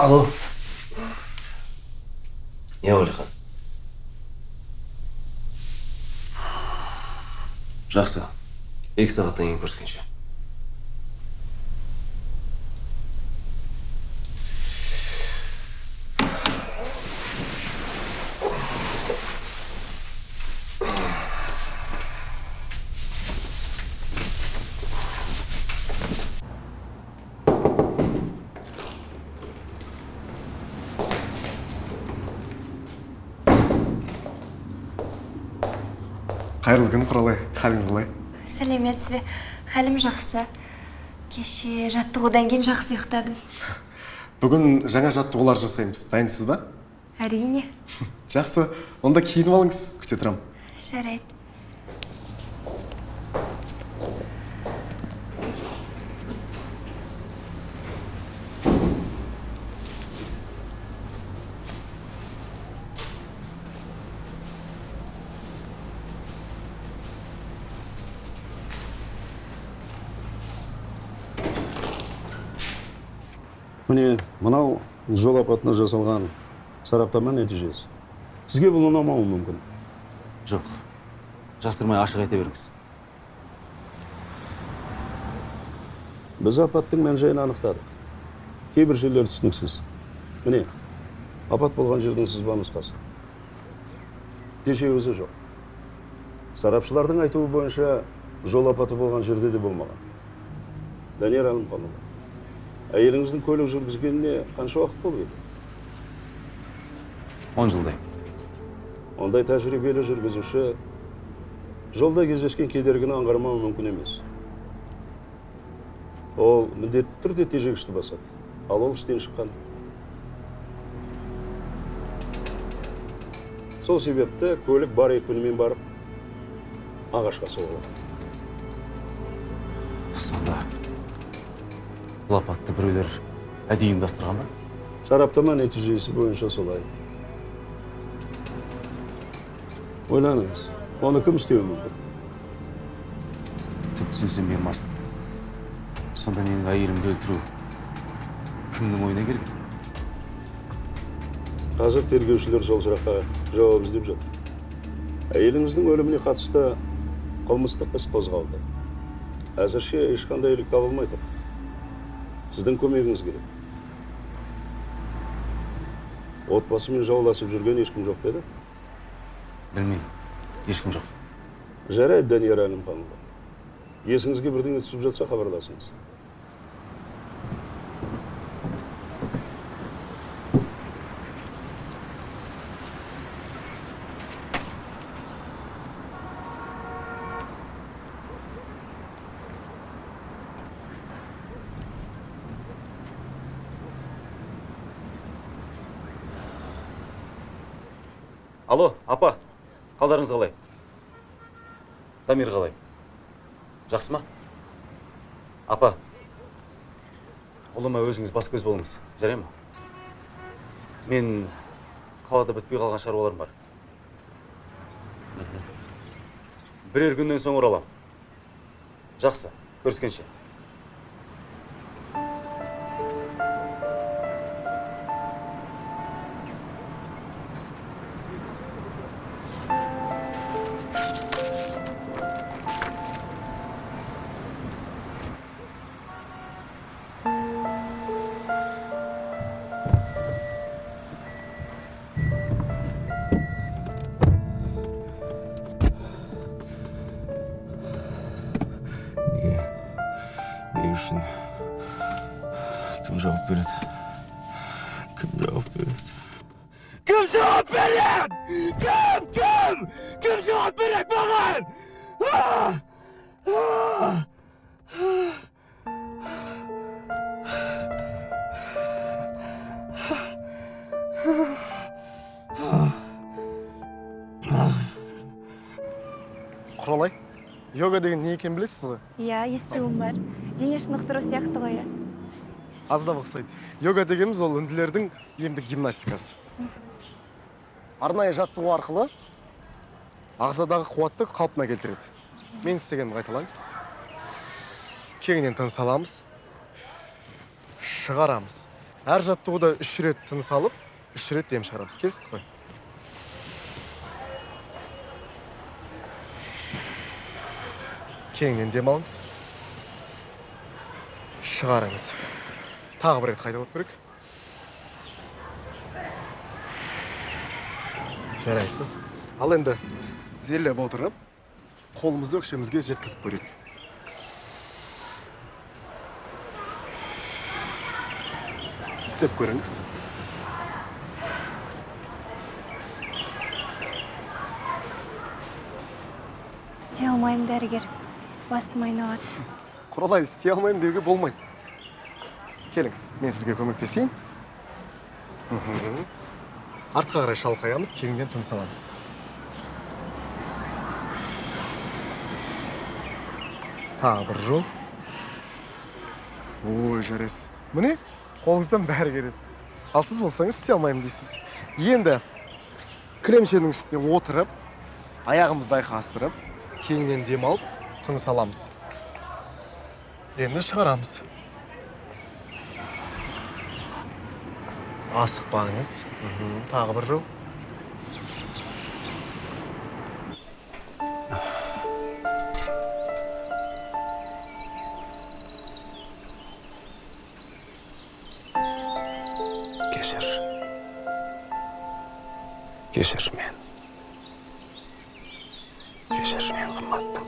алло. Иә уәлихан жақсы. Екі сағаттан кейін көріскенше қайырлы күн құралай қалыңыз қалай бе хәлім жақсы. Кеше жаттығудан кейін жақсы ұйықтадым. Бүгін жаңа жаттығулар жасаймыз. Дайынсыз ба? Әрине. Жақсы. Онда киініп алыңыз күте тұрамын. Жарайды. Міне мынау жол апатына жасалған сараптама нәтижесі. Сізге бұл ұнамауы мүмкін? Жоқ. Жасырмай ашық айта беріңіз. Біз апаттың мән жайын анықтадық. Кейбір жерлері түсініксіз. Міне апат болған жердің сызба нұсқасы. Тежеуізі жоқ. Сарапшылардың айтуы бойынша жол апаты болған жерде де болмаған. Данияр әлімханұлы. Әйеліңіздің көлік жүргізгеніне қанша уақыт болды? Он жылдай ондай тәжірибелі жүргізуші жолда кездескен кедергіні аңғармауы мүмкін емес. Ол міндетті түрде тежегішті басады. Ал ол іштен шыққан. Сол себепті көлік бар екпінімен барып ағашқа соғылған. Сонда бұл апатты біреулер әдейі ұйымдастырған ба сараптама нәтижесі бойынша солай ойланыңыз оны кім істеуі мүмкін түк түсінсем бермасын сонда менің әйелімді өлтіру кімнің ойына келген қазір тергеушілер сол сұраққа жауап іздеп жатыр әйеліңіздің өліміне қатысты қылмыстық іс қозғалды әзірше ешқандай ілік табылмай тұр сіздің көмегіңіз керек. Отбасымен жауласып жүрген ешкім жоқ па еді? Білмеймін. Ешкім жоқ. Жарайды данияр әлімханұлы. Есіңізге бірдеңе түсіп жатса хабарласыңыз алло апа қалдарыңыз қалай? Дамир қалай? Жақсы ма? Апа ұлыма өзіңіз бас көз болыңыз. Жарай ма? Мен қалада бітпей қалған шаруаларым бар. Бірер күннен соң ораламын. Жақсы көріскенше. Шынықтыру сияқты ғой иә. Аздап ұқсайды йога дегеніміз ол үнділердің емдік гимнастикасы. Арнайы жаттығу арқылы ағзадағы қуатты қалпына келтіреді. Мен істегенімді қайталаңыз кеңінен тыныс аламыз. Шығарамыз. Әр жаттығуда үш рет тыныс алып үш рет дем шығарамыз. Келістік қой. Кеңінен дем алыңыз. Шығарыңыз. Тағы бір рет қайталап көрейік. Жарайсыз. Ал енді тізерлеп отырып қолымызды өкшемізге жеткізіп көрейік. Істеп көріңіз. Істей алмаймын дәрігер. Басым айналады. Құралай істей алмаймын деуге болмайды. Келіңіз мен сізге көмектесейін. Артқа қарай шалқаямыз кеңінен тыныс аламыз. Тағы бір жол. Ой жарайсыз. Міне қолыңыздан бәрі келеді. Ал сіз болсаңыз істей алмаймын дейсіз. Енді кілемшенің үстіне отырып аяғымызды айқастырып кеңінен дем алып тыныс аламыз. Енді шығарамыз. Асықпаңыз тағы бір жол кешір кешір мен кешір мен қымбаттым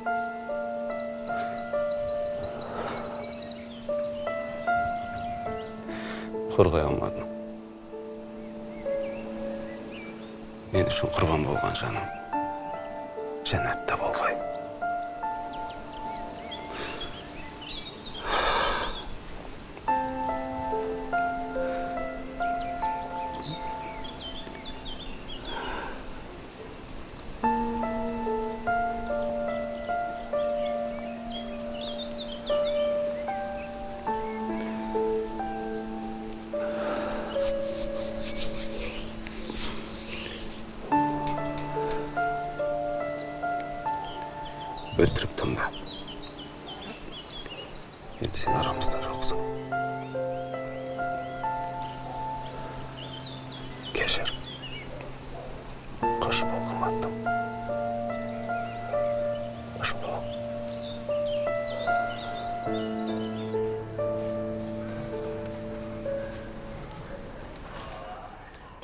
құрбан болған жаным.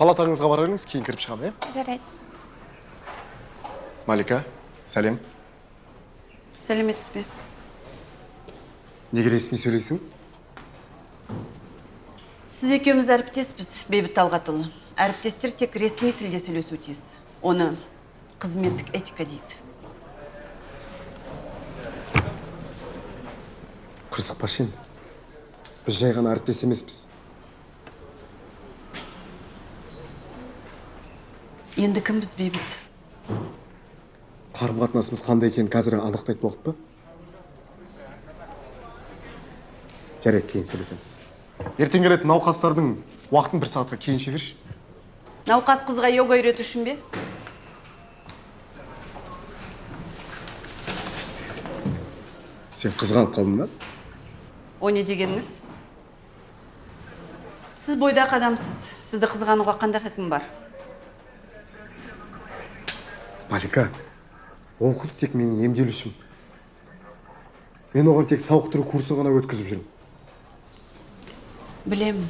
Палатаңызға бара беріңіз кейін кіріп шығамын иә? Жарайды. Малика сәлем. Сәлеметсіз бе? Неге ресми сөйлейсің? Сіз екеуміз әріптеспіз бейбіт талғатұлы. Әріптестер тек ресми тілде сөйлесуі тиіс. Оны қызметтік этика дейді. Қырсықпашы енді біз жай ғана әріптес емеспіз. Енді кімбіз бейбіт? Қарым қатынасымыз қандай екенін қазір анықтайтын уақыт па? Жарайды кейін сөйлесеміз. Ертең келетін науқастардың уақытын бір сағатқа кейін шегерші. Науқас қызға йога үйрету үшін бе? Сен қызғанып қалдың ба? О не дегеніңіз? Сіз бойдақ адамсыз сізді қызғануға қандай хақым бар? Малика ол қыз тек менің емделушім. Мен оған тек сауықтыру курсын ғана өткізіп жүрмін. Білемін.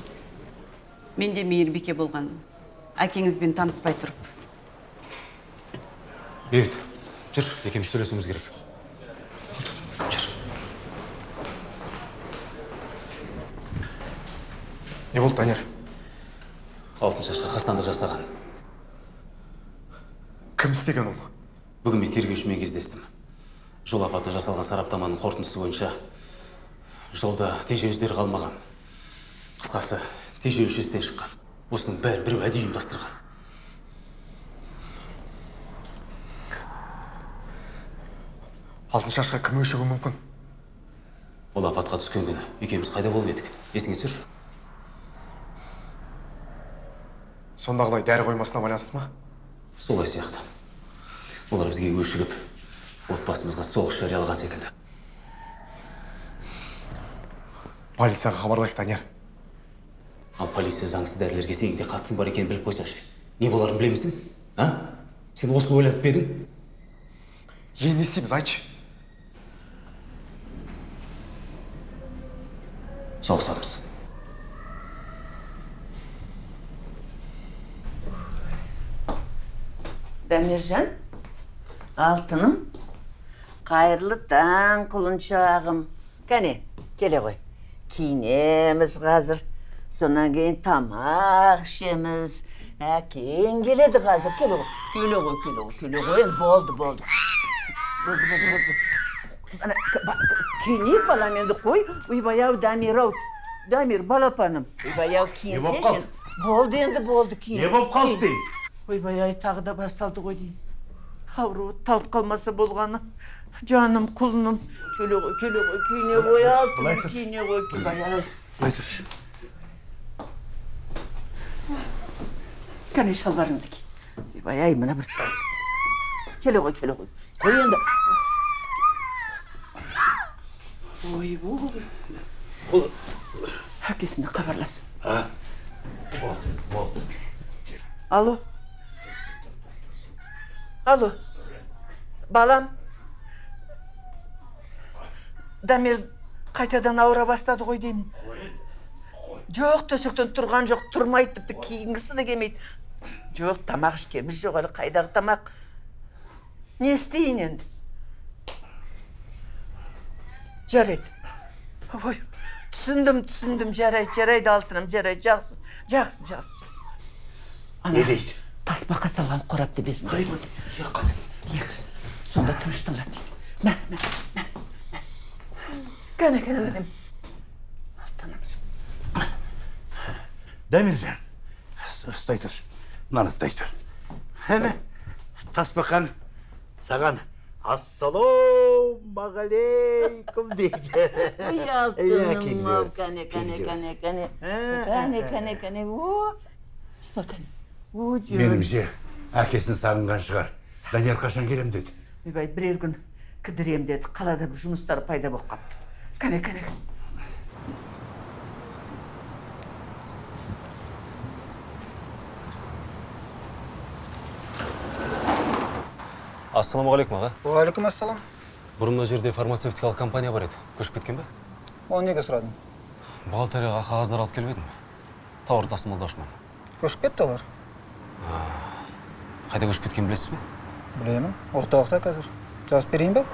Мен де мейірбике болғанмын. Әкеңізбен таныспай тұрып. Бейбіт жүр екеуміз сөйлесуіміз керек. Жүр. Не болды данияр? Алтын шашқа қастандық жасаған. Кім істеген оны бүгін мен тергеушімен кездестім. Жол апаты жасалған сараптаманың қорытындысы бойынша жолда тежеуіздер қалмаған. Қысқасы тежеуші істен шыққан. Осының бәрін біреу әдейі ұйымдастырған алтын шашқа кім өшігуі мүмкін? Ол апатқа түскен күні екеуміз қайда болып едік? Есіңе түсірші. Сондағыдай дәрі қоймасына байланысты ма? Солай сияқты. Олар бізге өшігіп отбасымызға соғыс жариялаған секілді. Полицияға хабарлайық данияр. Ал полиция заңсыз дәрілерге сенің де қатысың бар екенін біліп қойсашы. Не боларын білемісің а? Сен осыны ойланып па едің? Не істейміз айтшы. Соғысамыз. Дәмержан алтыным. Қайырлы таң құлыншағым. Кәне келе ғой. Киінеміз қазір. Сонан кейін тамақ ішеміз. Әкең келеді қазір. Келе ғой. Келе ғой келе ғой келе ғой. Болды болды. Киінейік балам енді қой. Ойбай ау дамир ау дамир балапаным ойбай ау киінсеші болды енді болды киін. Не болып қалды? киін. Ойбай ай тағы да басталды ғой деймін. Ауру талып қалмаса болғаны. Жаным құлыным. Келе ғой келе ғой киіне ғой алтыным киіне ғой. Былай тұршы. Кәне шалбарыңды ки ойбай ай мына бір. Келе ғой келе ғой. Қой енді. Ойбой әкесіне хабарлас. Болды болды. Алло. Алло. Балам. Дамир қайтадан ауыра бастады ғой деймін. Жоқ төсектен тұрған жоқ тұрмайды тіпті киінгісі де келмейді. Жоқ тамақ ішкеніміз жоқ әлі қайдағы тамақ. Не істейін енді? Жарайды. Ой түсіндім түсіндім жарайды жарайды алтыным жарайды жақсы жақсы жақсы. Не дейді? Тасбақа салған қорапты бердім дейді сонда тынышталады дейді мә мә кәне кәне алтыным дәмержан ұстай тұршы. Мынаны ұстай тұр. Әне тасбақан саған ассалаумағалейкум дейді. Ой Иә, ау кәне кәне кәне кәне. Ә, кәне кәне кәне о ұста кәне о жөн меніңше әкесін сағынған шығар. Данияр қашан келем деді? Ойбай бірер күн кідірем деді. Қалада бір жұмыстары пайда болып қалыпты. Кәне кәне ассалаумағалейкум аға. Уағалейкум ассалам бұрын мына жерде фармацевтикалық компания бар еді. Көшіп кеткен ба оны неге сұрадың? Бухгалтерияға қағаздар алып келіп едім. Тауар тасымалдаушымын көшіп кетті олар? Қайда көшіп кеткенін білесіз бе? Білемін. Орталықта қазір. Жазып берейін ба?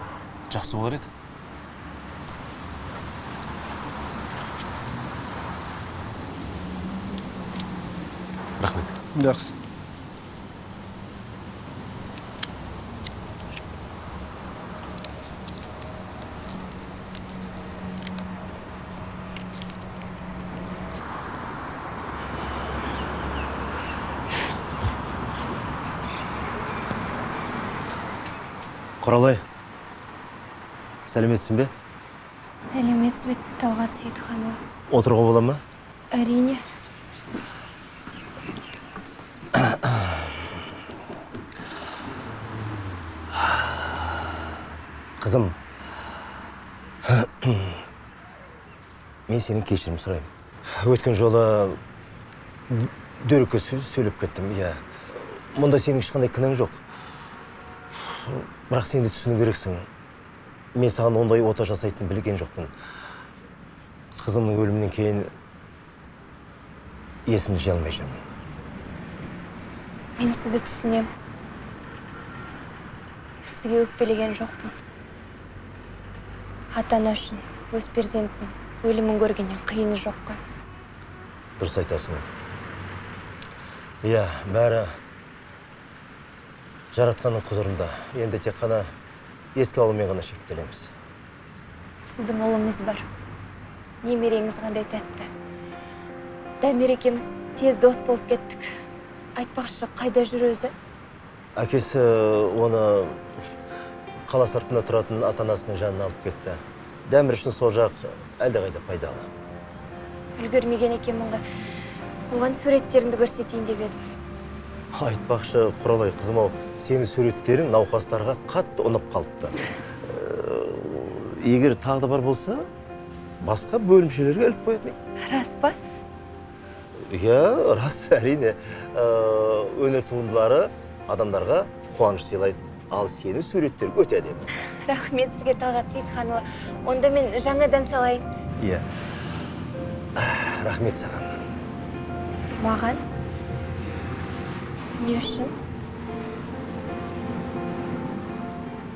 Жақсы болар еді. Рахмет. Жақсы құралай сәлеметсің бе? Сәлеметсіз бе талғат сейітханұлы. Отыруға бола ма? Әрине. Қызым. Мен сенен кешірім сұраймын. Өткен жолы дөрекі сөз сөйлеп кеттім иә. Мұнда сенің ешқандай кінәң жоқ. Бірақ сен де түсіну керексің. Мен саған ондай ота жасайтынын білген жоқпын. Қызымның өлімінен кейін есімді жия алмай жүрмін. Мен сізді түсінемін сізге өкпелеген жоқпын. Ата ана үшін өз перзентінің өлімін көргеннен қиыны жоқ қой дұрыс айтасың. Иә бәрі жаратқанның құзырында. Енді тек қана еске алумен ғана шектелеміз. Сіздің ұлыңыз бар. Немереңіз қандай тәтті. Дәмер екеуміз тез дос болып кеттік. Айтпақшы қайда жүр өзі? Әкесі оны қала сыртында тұратын ата анасының жанына алып кетті. Дәмір үшін сол жақ әлдеқайда пайдалы. Үлгермеген екенмін ғой оған суреттеріңді көрсетейін деп едім. Айтпақшы құралай қызым ау сенің суреттерің науқастарға қатты ұнап қалыпты. Э, егер тағы да бар болса басқа бөлімшелерге іліп қоятын рас па? Иә рас әрине. Э, өнер туындылары адамдарға қуаныш сыйлайды. Ал сенің суреттерің өте әдемі. Рахмет сізге талғат сейітханұлы. Онда мен жаңадан салайын. Иә. Рахмет саған. Маған? Не үшін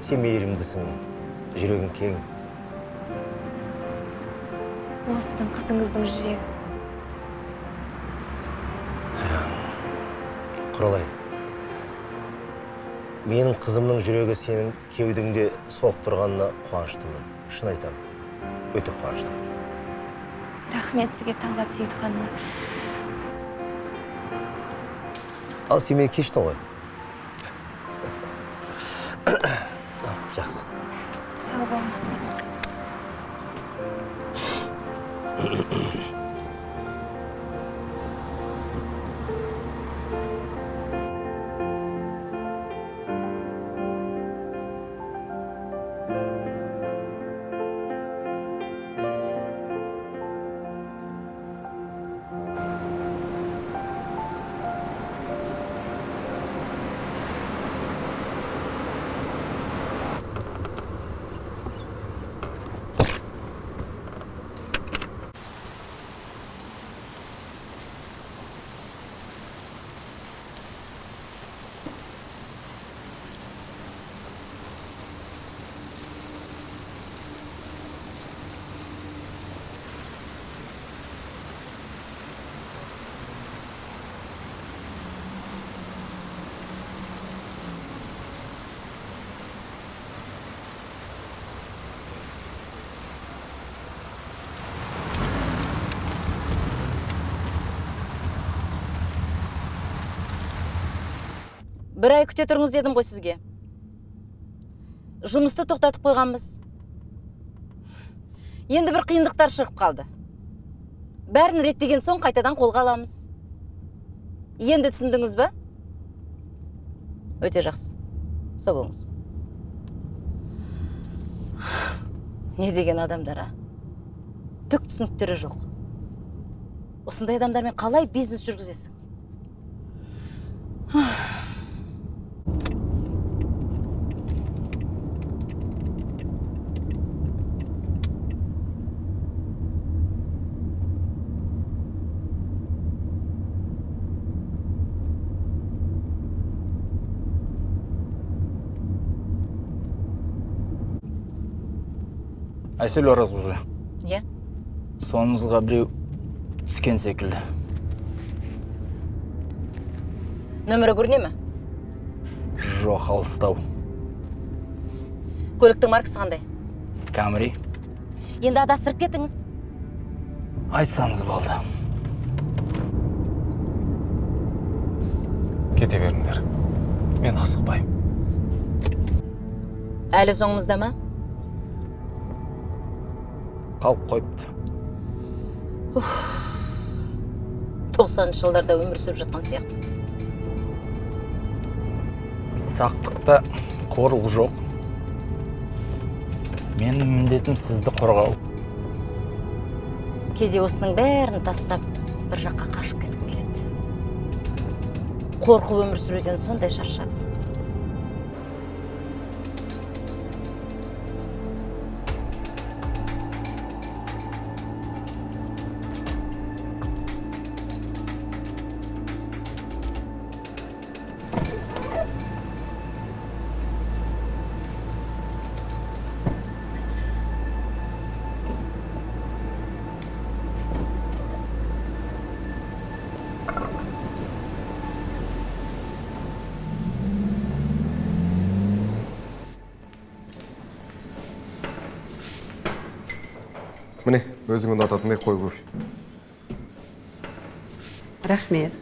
сен мейірімдісің жүрегің кең ол сіздің қызыңыздың жүрегі құралай менің қызымның жүрегі сенің кеудеңде соғып тұрғанына қуаныштымын шын айтамын өте қуаныштымын рахмет сізге талғат сейітханұлы ал сен мені кештің ғой бір ай күте тұрыңыз дедім ғой сізге. Жұмысты тоқтатып қойғанбыз. Енді бір қиындықтар шығып қалды. Бәрін реттеген соң қайтадан қолға аламыз. Енді түсіндіңіз ба? Өте жақсы. Сау болыңыз. Не деген адамдар а? Түк түсініктері жоқ. Осындай адамдармен қалай бизнес жүргізесің? айсель оразқызы иә. Соңыңызға біреу түскен секілді. Нөмірі көріне ме? Жоқ алыстау. Көліктің маркасы қандай? Камри. Енді адастырып кетіңіз. Айтсаңыз болды. Кете беріңдер. Мен асықпаймын. Әлі соңымызда ма? Қалып қойыпты. Тоқсаныншы жылдарда өмір сүріп жатқан сияқты. Сақтықта қорлық жоқ. Менің міндетім сізді қорғау. Кейде осының бәрін тастап бір жаққа қашып кеткім келеді. Қорқып өмір сүруден сондай шаршадым міне өзің ұнататындай қой кофе. Рахмет.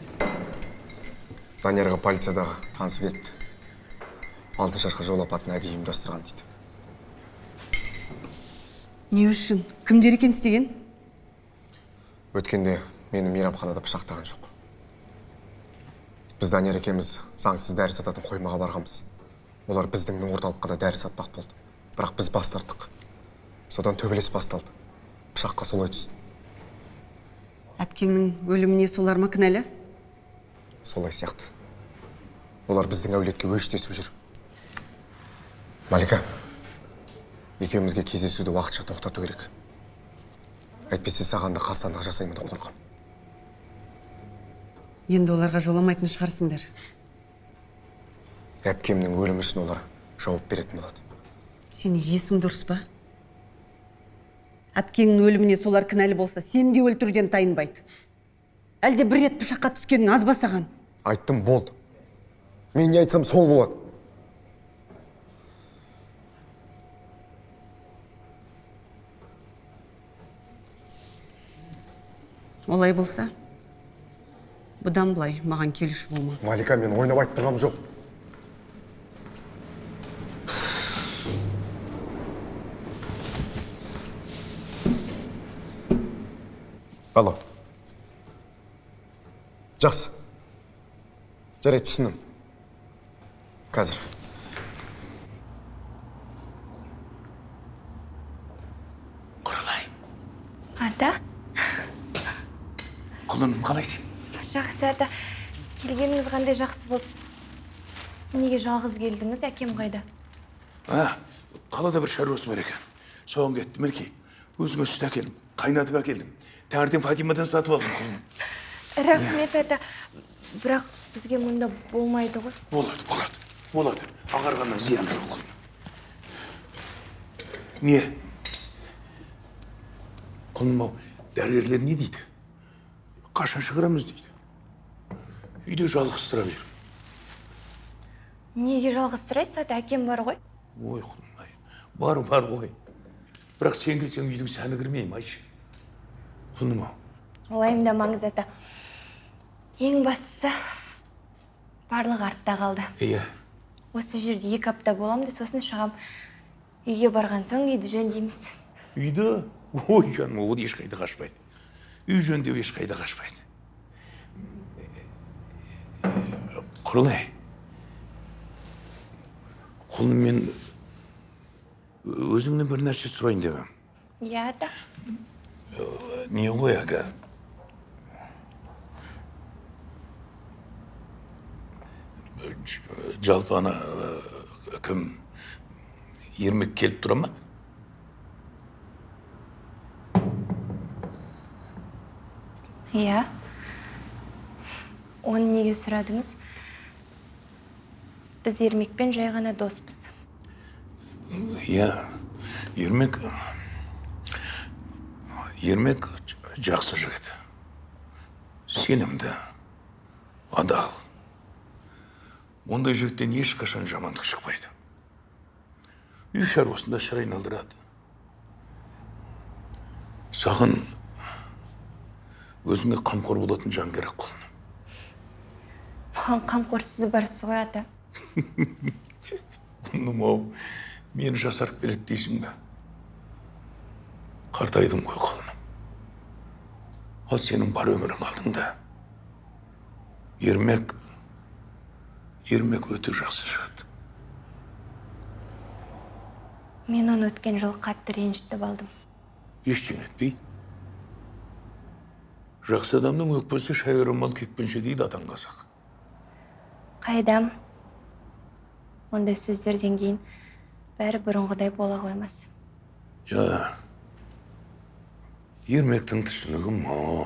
Даниярға полициядағы танысы келіпті алтыншашқа жол апатын әдейі ұйымдастырған дейді. Не үшін? Кімдер екен істеген? Өткенде мені мейрамханада пышақтаған жоқ. Біз данияр екеуміз заңсыз дәрі сататын қоймаға барғанбыз. Олар біздің орталыққа да дәрі сатпақ болды. Бірақ біз бас тарттық. Содан төбелес басталды. Пышаққа солай түсті әпкеңнің өліміне солар ма кінәлі? Солай сияқты. Олар біздің әулетке өштесіп жүр. Малика екеумізге кездесуді уақытша тоқтату керек. Әйтпесе саған да қастандық жасаймын деп қорқамын енді оларға жоламайтын шығарсыңдар. Әпкемнің өлімі үшін олар жауап беретін болады. Сен есің дұрыс па? Әпкеңнің өліміне солар кінәлі болса сені де өлтіруден тайынбайды әлде бір рет пышаққа түскенің аз ба саған? Айттым болды. Мен не айтсам сол болады. Олай болса бұдан былай маған келуші болма. Малика мен ойнап айтып тұрғаным жоқ. Алло жақсы. жарайды түсіндім. Қазір. Ата? Құлыным қалайсың? Жақсы ата. Келгеніңіз қандай жақсы болды сіз неге жалғыз келдіңіз? Әкем қайда? А қалада бір шаруасы бар екен. Соған кетті мінекей. Өзіңе сүт әкелдім қайнатып әкелдім. Таңертең фатимадан сатып алдым. Құлыным рахмет ата. Бірақ бізге мұнда болмайды ғой. Болады болады болады. Ағарғаннан зияны жоқ. Құлыным не? Құлыным ау дәрігерлер не дейді? Қашан шығарамыз дейді? Үйде жалғызсырап жүр. Неге жалғызсырайсыз ата? Әкем бар ғой. Ой құлыным ай бар бар ғой. Бірақ сен келсең үйдің сәні кірмей ме айшы құлыным ау уайымдамаңыз ата. Ең бастысы барлығы артта қалды. Иә осы жерде екі апта боламын да сосын шығам. Үйге барған соң үйді жөндейміз. Үйді? Ой жаным ол ешқайда қашпайды. Үй жөндеу ешқайда қашпайды. Құрылай. Құлым мен өзіңнен бір нәрсе сұрайын деп едім. Иә ата. Не ғой әлгі Ж- жалпы ана кім ермек келіп тұра ма иә оны неге сұрадыңыз біз ермекпен жай ғана доспыз иә ермек ермек жақсы жігіт сенімді адал ондай жігіттен ешқашан жамандық шықпайды үй шаруасында шыр айналдырады саған өзіңе қамқор болатын жан керек құлыным маған қамқор сіз барсыз ғой ата құлыным ау мені жасарып келеді дейсің бе қартайдым ғой құлыным ал сенің бар өмірің алдыңда ермек ермек өте жақсы жігіт мен оны өткен жылы қатты ренжітіп алдым. Ештеңе етпейді жақсы адамның өкпесі шайырымал кекпенше дейді атаң қазақ қайдам? Ондай сөздерден кейін бәрі бұрынғыдай бола қоймас. Жа ермектің түсінігі мол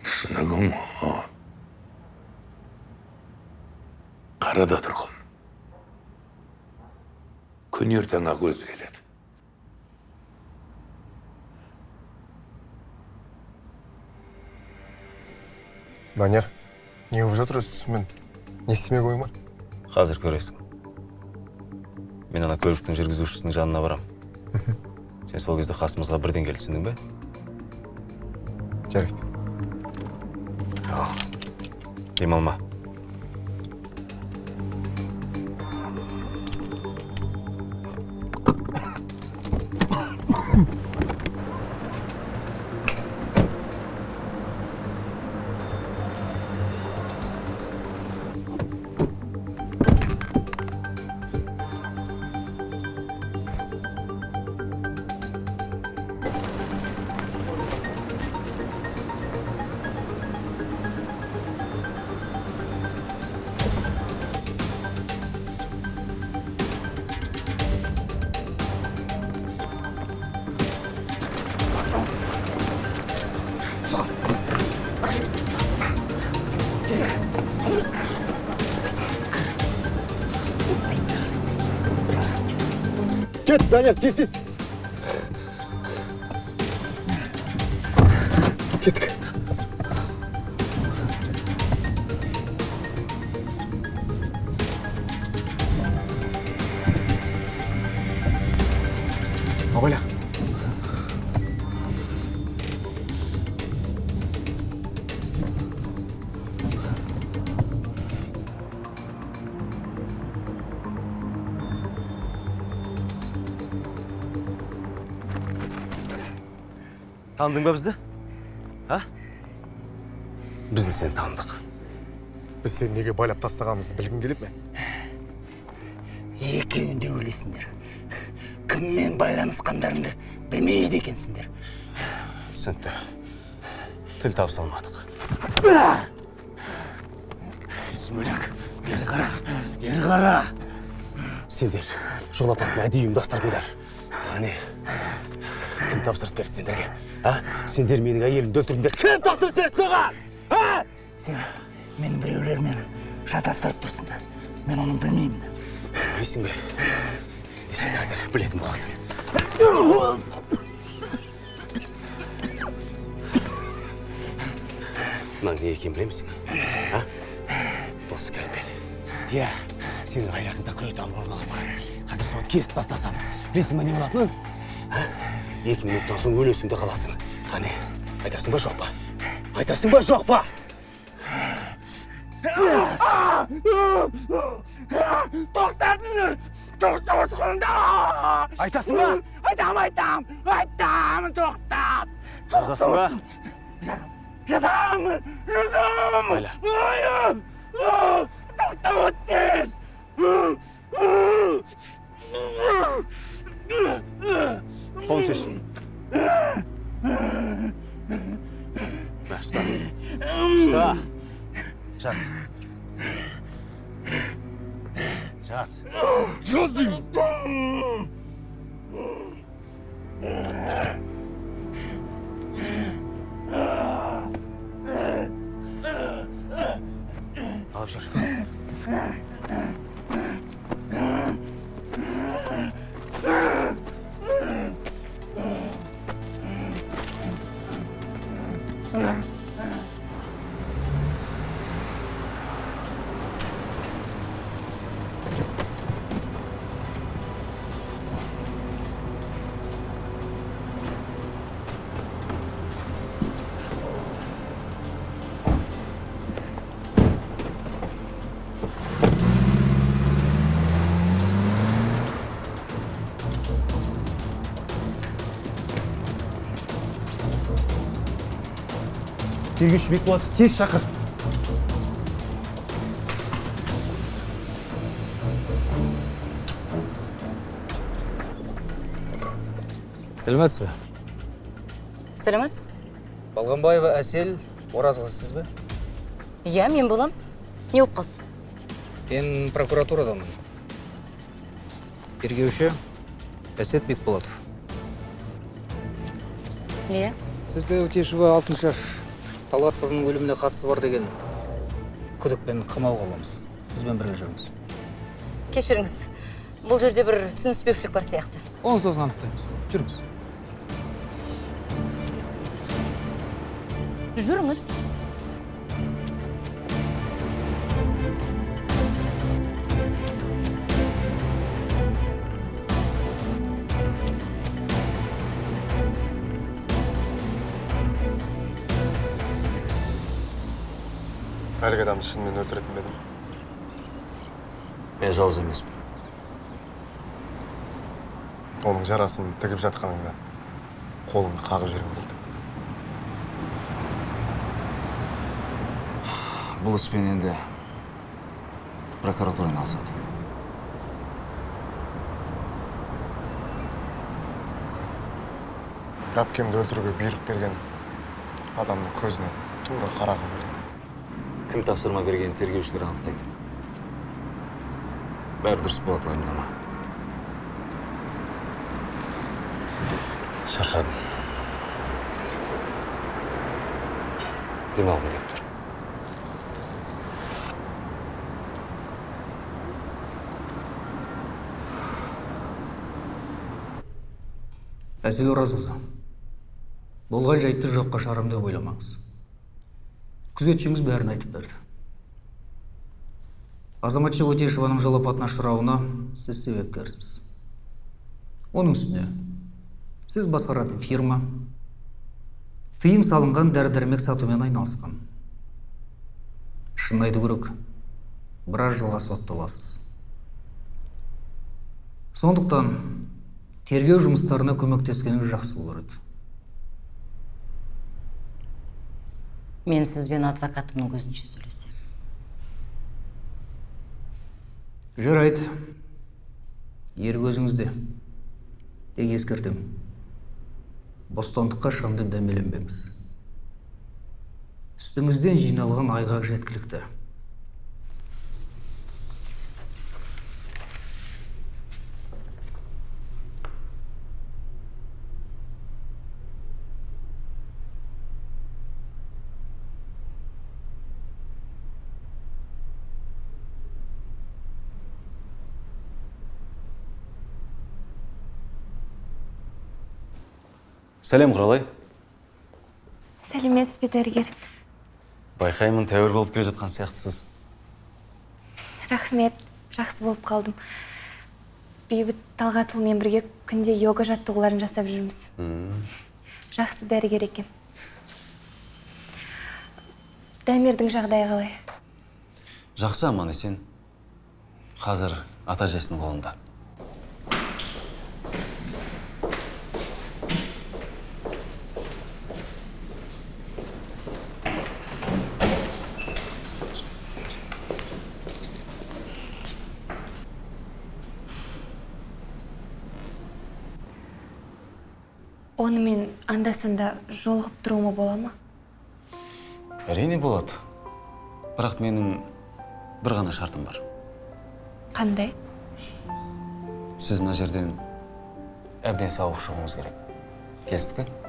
түсінігі мол қара да тұр құлын күн ертең ақ өзі келеді данияр не болып жатыр өз түсіммен не істемек ойың бар қазір көресің мен ана көліктің жүргізушісінің жанына барам сен сол кезде қасымызға бірден кел түсіндің бе? Жарайды. Демалма. Данияр тез тез таныдың ба бізді а Біз де сені таныдық. біз сені неге байлап тастағанымызды білгің келіп ме екеуің де өлесіңдер кіммен байланысқандарыңды білмейді екенсіңдер Түсінікті. Тіл табыса алмадық. бөлек бері қара бері қара Сендер жол апатын әдейі ұйымдастырдыңдар. Қане, кім тапсырыс берді сендерге? А? Сендер менің әйелімді өлтірдіңдер. Кім тапсырыс берді саған? А? сен мені біреулермен шатастырып тұрсың мен оны білмеймін Білесің бе? Ендеше қазір білетін боласың. Мынаның не екенін білемісің? А? Бұл скальпель. Иә, сенің аяғыңда күретам орналасқан. Қазір соны кесіп тастасам, білесің ба не болатынын? Екі минуттан соң өлесің де қаласың. Қане, айтасың ба жоқ па? Айтасың ба жоқ па? тоқтатыңдар тоқтап отқанда Айтасың ба? айтам айтам айтам тоқтат Жазасың ба? жазамын жазамын тоқтап Тон чиш. Баста. Баста. Час. Час. Час. Abschluss. Тергеуші бекболатов тез шақыр. Сәлеметсіз бе? Сәлеметсіз балғанбаева әсел оразқызы сіз бе? Иә мен болам. Не болып қалды? Мен прокуратурадамын тергеуші әсет бекболатов. Иә. Сізді өтешова алтыншаш талғат қызының өліміне қатысы бар деген күдікпен қамауға аламыз бізбен бірге жүріңіз. Кешіріңіз. Бұл жерде бір түсініспеушілік бар сияқты. Оны сосын анықтаймыз. Жүріңіз. Жүріңіз. Әлгі адамды шынымен өлтіретін бе едім Мен жауыз емеспін. оның жарасын тігіп жатқаныңда қолыңды қағып жібергім келді Бұл іспен енді прокуратура айналысады. әпкемді өлтіруге бұйрық берген адамның көзіне тура қарағым Кім тапсырма берген тергеушілер анықтайды. Бәрі дұрыс болады уайымдама. Шаршадым. Демалғым келіп тұр. әсел оразқызы болған жайтты жоққа шығарамын деп ойламаңыз күзетшіңіз бәрін айтып берді. Азаматша өтешеваның жол апатына ұшырауына сіз себепкерсіз. Оның үстіне сіз басқаратын фирма тыйым салынған дәрі дәрмек сатумен айналысқан. Шын айту керек біраз жылға сотталасыз сондықтан тергеу жұмыстарына көмектескеніңіз жақсы болар еді. Мен сізбен адвокатымның көзінше сөйлесем. Жарайды ер көзіңізде. Тек ескертем. Бостандыққа шығам деп дәмеленбеңіз. Үстіңізден жиналған айғақ жеткілікті. Сәлем құралай. Сәлеметсіз бе дәрігер байқаймын тәуір болып келе жатқан сияқтысыз. Рахмет жақсы болып қалдым. Бейбіт талғатұлымен бірге күнде йога жаттығуларын жасап жүрміз. Жақсы дәрігер екен. Дамирдің жағдайы қалай? Жақсы аман есен. Қазір ата әжесінің қолында. Онымен анда санда жолығып тұруыма бола ма? Әрине болады. Бірақ менің бір ғана шартым бар. Қандай? Сіз мына жерден әбден сауығып шығуыңыз керек. Келістік пе?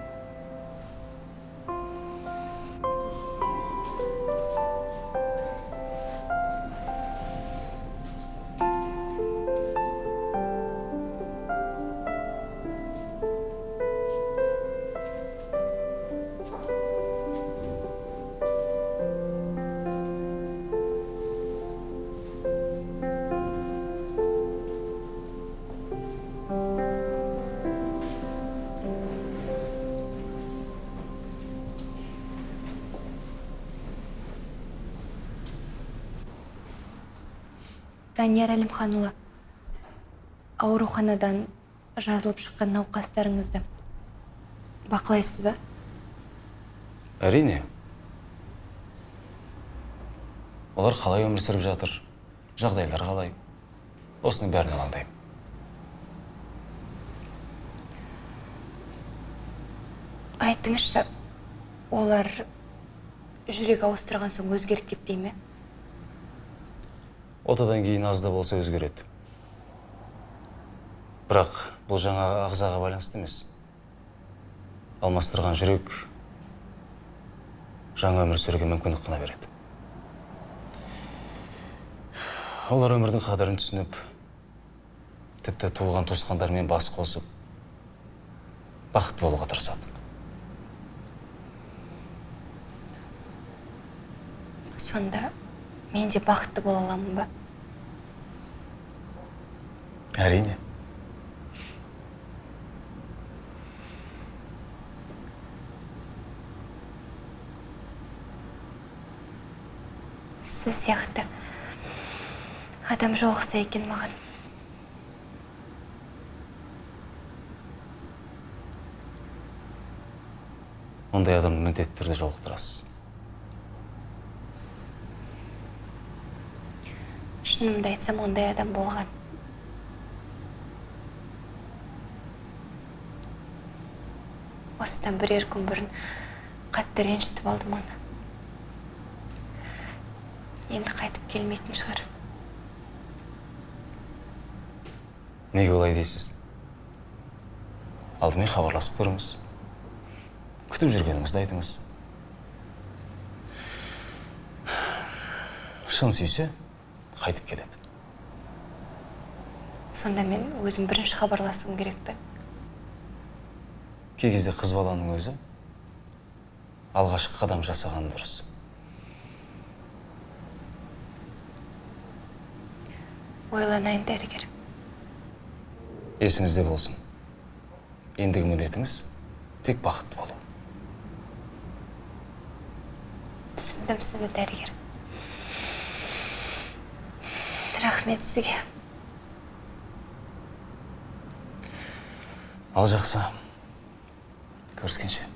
Данияр әлімханұлы ауруханадан жазылып шыққан науқастарыңызды бақылайсыз ба? Әрине. Олар қалай өмір сүріп жатыр? Жағдайлары қалай? Осының бәрін алаңдаймын. Айтыңызшы олар жүрек ауыстырған соң өзгеріп кетпей ме? Отадан кейін аз да болса өзгереді. Бірақ бұл жаңа ағзаға байланысты емес. Алмастырған жүрек жаңа өмір сүруге мүмкіндік қана береді. Олар өмірдің қадірін түсініп тіпті туылған туысқандарымен бас қосып бақытты болуға тырысады. Сонда мен де бақытты бола аламын ба? әрине. Сіз сияқты адам жолықса екен маған. Ондай адамды міндетті түрде жолықтырасыз. Шынымды айтсам ондай адам болған. Осыдан бірер күн бұрын қатты ренжітіп алдым оны. Енді қайтып келмейтін шығар. Неге олай дейсіз? Алдымен хабарласып көріңіз. Күтіп жүргеніңізді айтыңыз. Шын сүйсе қайтып келеді. Сонда мен өзім бірінші хабарласуым керек пе? Кей кезде қыз баланың өзі алғашқы қадам жасаған дұрыс. Ойланайын дәрігер. Есіңізде болсын. Ендігі міндетіңіз тек бақытты болу. Түсіндім сізді дәрігер. Рахмет сізге. Ал жақсы. Көріскенше.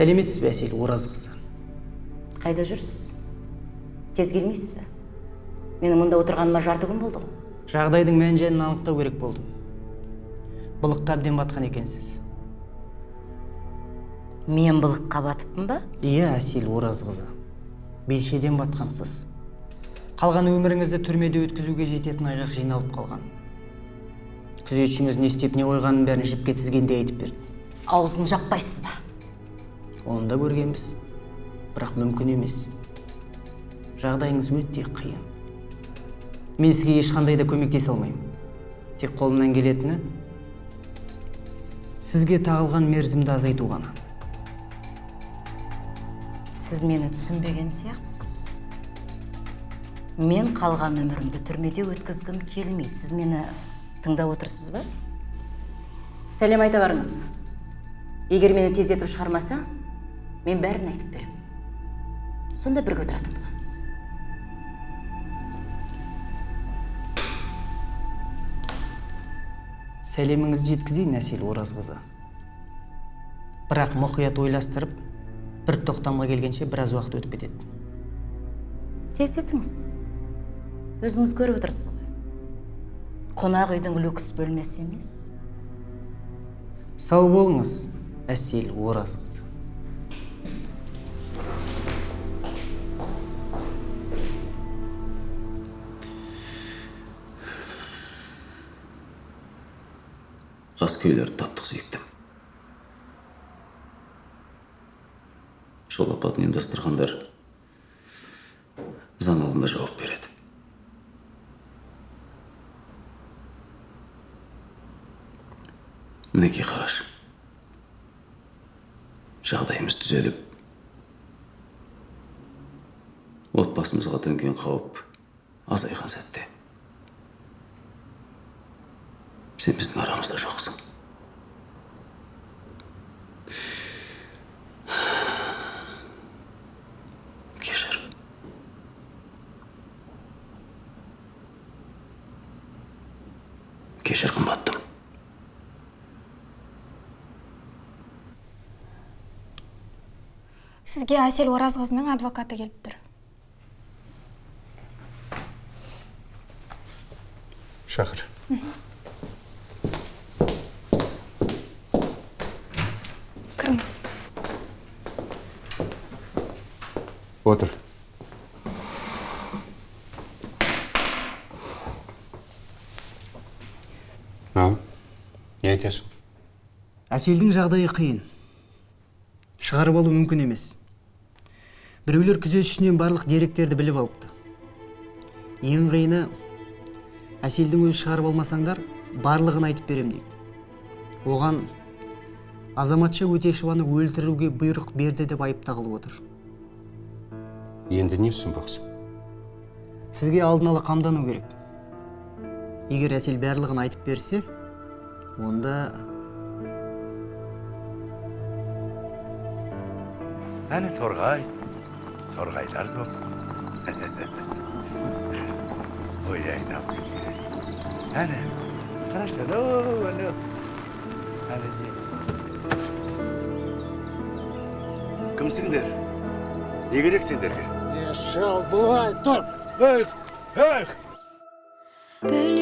Сәлеметсіз бе әсел оразқызы? Қайда жүрсіз? Тез келмейсіз бе? Менің мұнда отырғаныма жарты күн болды ғой. Жағдайдың мән жайын анықтау керек болды. Былыққа әбден батқан екенсіз. Мен былыққа батыппын ба? Иә әсел оразқызы. Белшеден батқансыз. Қалған өміріңізді түрмеде өткізуге жететін айғақ жиналып қалған. Күзетшіңіз не істеп не қойғанын бәрін жіпке тізгендей айтып берді. Аузын жаппайсыз ба? Оны да көргенбіз. Бірақ мүмкін емес. Жағдайыңыз өте қиын. Мен сізге ешқандай да көмектесе алмаймын. Тек қолымнан келетіні сізге тағылған мерзімді азайту ғана. Сіз мені түсінбеген сияқтысыз. Мен қалған өмірімді түрмеде өткізгім келмейді. Сіз мені тыңдап отырсыз ба? Сәлем айта барыңыз. Егер мені тездетіп шығармаса мен бәрін айтып беремін сонда бірге отыратын боламыз. Сәлеміңізді жеткізейін әсел оразқызы. Бірақ мұқият ойластырып бір тоқтамға келгенше біраз уақыт өтіп кетеді. Тездетіңіз өзіңіз көріп отырсыз ғой. Қонақ үйдің люкс бөлмесі емес. Сау болыңыз әсел оразқызы. Қаскөйлерді таптық сүйіктім. Жол апатын ұйымдастырғандар заң алдында жауап береді. Мінекей қарашы жағдайымыз түзеліп отбасымызға төнген қауіп азайған сәтте сен біздің жоқсың кешір кешір қымбаттым сізге әсел оразқызының адвокаты келіп тұр шақыр кіріңіз отыр ау не айтасың? Әселдің жағдайы қиын. Шығарып алу мүмкін емес. Біреулер күзетшісінен барлық деректерді біліп алыпты. Ең қиыны әселдің өзі шығарып алмасаңдар барлығын айтып берем дейді. Оған азаматша өтешеваны өлтіруге бұйрық берді деп айып тағылып отыр. Енді не ұсынбақсың сізге алдын ала қамдану керек. Егер әсел барлығын айтып берсе онда әне торғай торғайлар көп. Ой айналып әне қарашы анау әне кімсіңдер не керек сендерге. Шал былай тұр. Ей ей